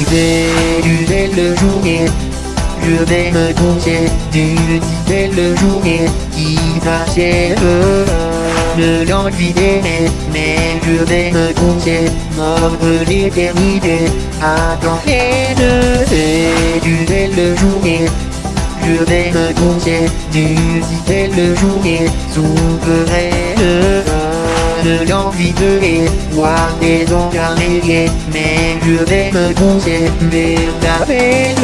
idées d'une belle journée. Je vais me coucher d'une belle journée qui m'achève. De l'envie d'aimer, mais je vais me coucher, mort de l'éternité. Attends, et d'une belle journée. Je vais me coucher d'une belle journée souveraine de l'envie de voir des ondes arriver, mais je vais me ta belle.